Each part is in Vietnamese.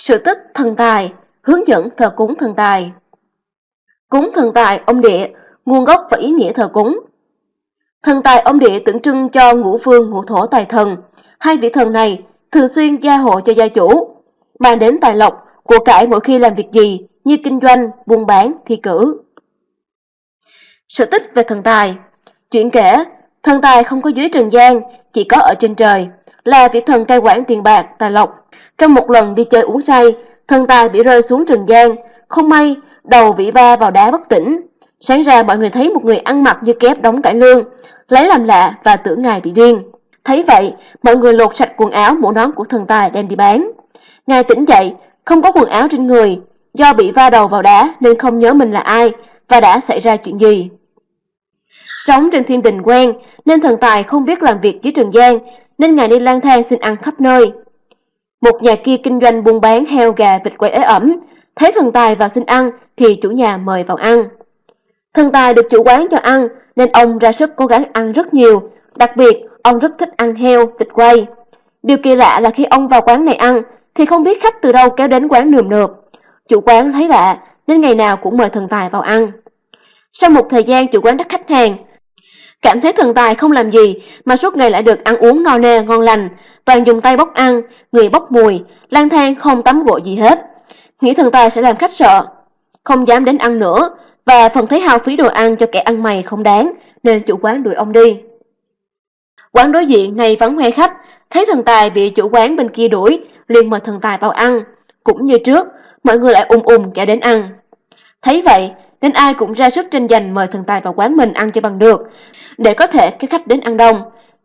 Sự tích thần tài, hướng dẫn thờ cúng thần tài. Cúng thần tài ông địa, nguồn gốc và ý nghĩa thờ cúng. Thần tài ông địa tượng trưng cho ngũ phương ngũ thổ tài thần. Hai vị thần này thường xuyên gia hộ cho gia chủ, mang đến tài lộc, của cải mỗi khi làm việc gì như kinh doanh, buôn bán, thi cử. Sự tích về thần tài Chuyện kể, thần tài không có dưới trần gian, chỉ có ở trên trời, là vị thần cai quản tiền bạc, tài lộc. Trong một lần đi chơi uống say, thần tài bị rơi xuống trần gian, không may, đầu bị va vào đá bất tỉnh. Sáng ra mọi người thấy một người ăn mặc như kép đóng cải lương, lấy làm lạ và tưởng ngài bị điên. Thấy vậy, mọi người lột sạch quần áo mũ nón của thần tài đem đi bán. Ngài tỉnh dậy, không có quần áo trên người, do bị va đầu vào đá nên không nhớ mình là ai và đã xảy ra chuyện gì. Sống trên thiên đình quen nên thần tài không biết làm việc dưới trần gian nên ngài đi lang thang xin ăn khắp nơi. Một nhà kia kinh doanh buôn bán heo gà vịt quay ế ẩm, thấy thần tài vào xin ăn thì chủ nhà mời vào ăn. Thần tài được chủ quán cho ăn nên ông ra sức cố gắng ăn rất nhiều, đặc biệt ông rất thích ăn heo, vịt quay. Điều kỳ lạ là khi ông vào quán này ăn thì không biết khách từ đâu kéo đến quán nườm nượp. Chủ quán thấy lạ nên ngày nào cũng mời thần tài vào ăn. Sau một thời gian chủ quán đắt khách hàng, cảm thấy thần tài không làm gì mà suốt ngày lại được ăn uống no nê ngon lành, toàn dùng tay bốc ăn, người bốc mùi, lang thang không tắm gội gì hết. Nghĩ thần tài sẽ làm khách sợ, không dám đến ăn nữa và phần thấy hao phí đồ ăn cho kẻ ăn mày không đáng nên chủ quán đuổi ông đi. Quán đối diện này vắng hoe khách, thấy thần tài bị chủ quán bên kia đuổi, liền mời thần tài vào ăn. Cũng như trước, mọi người lại ùm ùm chạy đến ăn. Thấy vậy, nên ai cũng ra sức tranh giành mời thần tài vào quán mình ăn cho bằng được, để có thể cái khách đến ăn đông.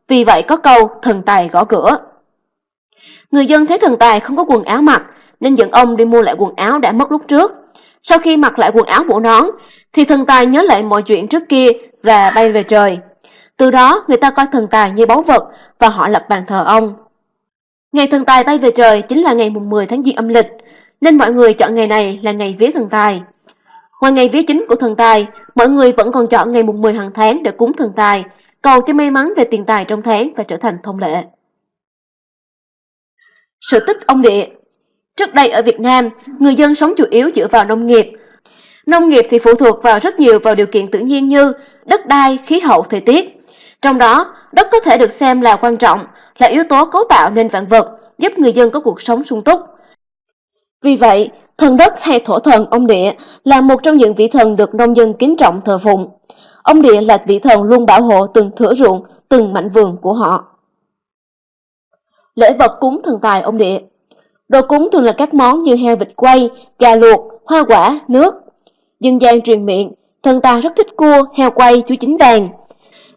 Vì vậy có câu thần tài gõ cửa. Người dân thấy thần tài không có quần áo mặc, nên dẫn ông đi mua lại quần áo đã mất lúc trước. Sau khi mặc lại quần áo bộ nón, thì thần tài nhớ lại mọi chuyện trước kia và bay về trời. Từ đó, người ta coi thần tài như báu vật và họ lập bàn thờ ông. Ngày thần tài bay về trời chính là ngày mùng 10 tháng Giêng âm lịch, nên mọi người chọn ngày này là ngày vía thần tài. Ngoài ngày vía chính của thần tài, mọi người vẫn còn chọn ngày mùng 10 hàng tháng để cúng thần tài, cầu cho may mắn về tiền tài trong tháng và trở thành thông lệ. Sự tích ông địa Trước đây ở Việt Nam, người dân sống chủ yếu dựa vào nông nghiệp. Nông nghiệp thì phụ thuộc vào rất nhiều vào điều kiện tự nhiên như đất đai, khí hậu, thời tiết. Trong đó, đất có thể được xem là quan trọng, là yếu tố cấu tạo nên vạn vật, giúp người dân có cuộc sống sung túc. Vì vậy, thần đất hay thổ thần ông địa là một trong những vị thần được nông dân kính trọng thờ phụng. Ông địa là vị thần luôn bảo hộ từng thửa ruộng, từng mảnh vườn của họ. Lễ vật cúng thần tài ông địa Đồ cúng thường là các món như heo vịt quay, gà luộc, hoa quả, nước. Dân gian truyền miệng, thần tài rất thích cua, heo quay, chú chính vàng.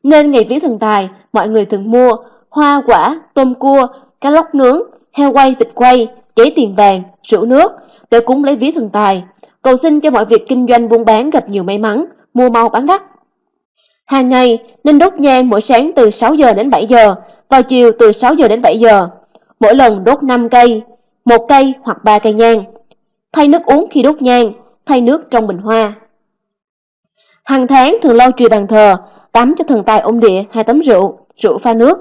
Nên ngày vía thần tài, mọi người thường mua hoa quả, tôm cua, cá lóc nướng, heo quay, vịt quay, giấy tiền vàng, rượu nước để cúng lấy vía thần tài, cầu xin cho mọi việc kinh doanh buôn bán gặp nhiều may mắn, mua mau bán đắt. Hàng ngày nên đốt nhang mỗi sáng từ 6 giờ đến 7 giờ, vào chiều từ 6 giờ đến 7 giờ. Mỗi lần đốt 5 cây, một cây hoặc ba cây nhang. Thay nước uống khi đốt nhang, thay nước trong bình hoa. Hàng tháng thường lau chùi bàn thờ, tắm cho thần tài ông địa hai tấm rượu, rượu pha nước.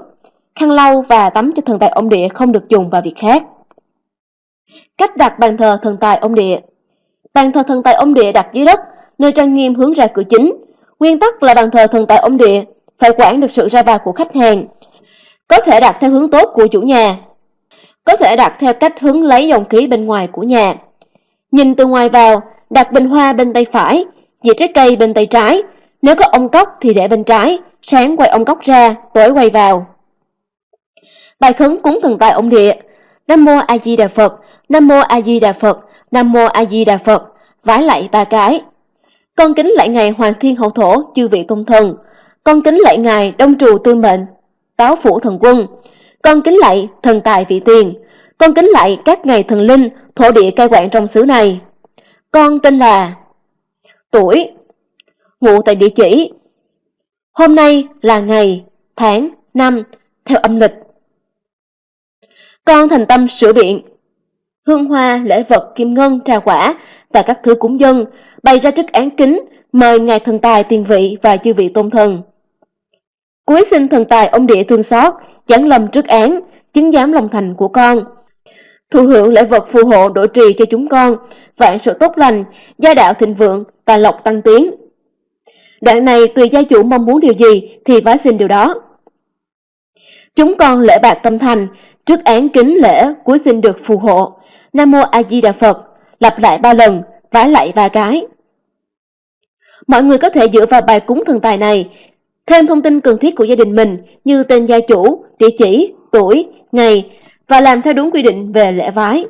Khăn lau và tắm cho thần tài ông địa không được dùng vào việc khác. Cách đặt bàn thờ thần tài ông địa Bàn thờ thần tài ông địa đặt dưới đất, nơi trang nghiêm hướng ra cửa chính. Nguyên tắc là bàn thờ thần tài ông địa phải quản được sự ra vào của khách hàng. Có thể đặt theo hướng tốt của chủ nhà, có thể đặt theo cách hướng lấy dòng khí bên ngoài của nhà. Nhìn từ ngoài vào, đặt bình hoa bên tay phải, dĩa trái cây bên tay trái. Nếu có ông cốc thì để bên trái, sáng quay ông cốc ra, tối quay vào. Bài khấn cúng thần tài ông địa Nam Mô A Di Đà Phật, Nam Mô A Di Đà Phật, Nam Mô A Di Đà Phật, vái lại ba cái. Con kính lại ngài Hoàng Thiên Hậu Thổ, chư vị tôn thần. Con kính lại ngài Đông Trù Tư Mệnh, Táo Phủ Thần Quân. Con kính lại thần tài vị tiền. Con kính lại các ngài thần linh, thổ địa cai quản trong xứ này. Con tên là tuổi, ngụ tại địa chỉ. Hôm nay là ngày, tháng, năm, theo âm lịch. Con thành tâm sửa biện, hương hoa, lễ vật, kim ngân, trà quả và các thứ cúng dân, bày ra trước án kính, mời ngài thần tài tiền vị và chư vị tôn thần. Cuối xin thần tài ông địa thương xót, chẳng lầm trước án, chứng giám lòng thành của con. Thụ hưởng lễ vật phù hộ độ trì cho chúng con, vạn sự tốt lành, gia đạo thịnh vượng, tài lộc tăng tiến. Đoạn này tùy gia chủ mong muốn điều gì thì vái xin điều đó. Chúng con lễ bạc tâm thành, trước án kính lễ cuối xin được phù hộ. Nam Mô A Di Đà Phật, lặp lại ba lần, vái lại ba cái. Mọi người có thể dựa vào bài cúng thần tài này, thêm thông tin cần thiết của gia đình mình như tên gia chủ, địa chỉ, tuổi, ngày và làm theo đúng quy định về lễ vái.